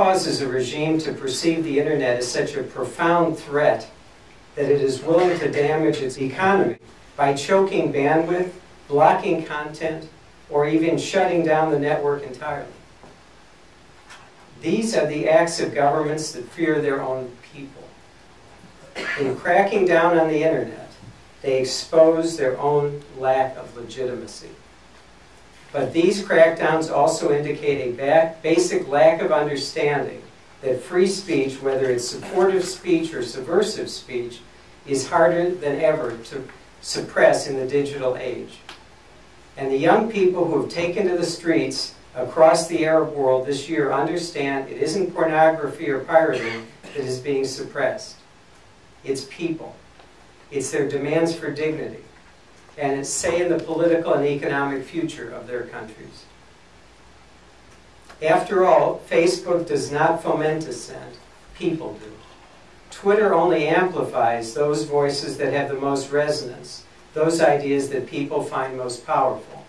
causes a regime to perceive the internet as such a profound threat that it is willing to damage its economy by choking bandwidth, blocking content, or even shutting down the network entirely. These are the acts of governments that fear their own people. In cracking down on the internet, they expose their own lack of legitimacy. But these crackdowns also indicate a basic lack of understanding that free speech, whether it's supportive speech or subversive speech, is harder than ever to suppress in the digital age. And the young people who have taken to the streets across the Arab world this year understand it isn't pornography or pirating that is being suppressed. It's people. It's their demands for dignity. And it's say in the political and economic future of their countries. After all, Facebook does not foment dissent. People do. Twitter only amplifies those voices that have the most resonance, those ideas that people find most powerful.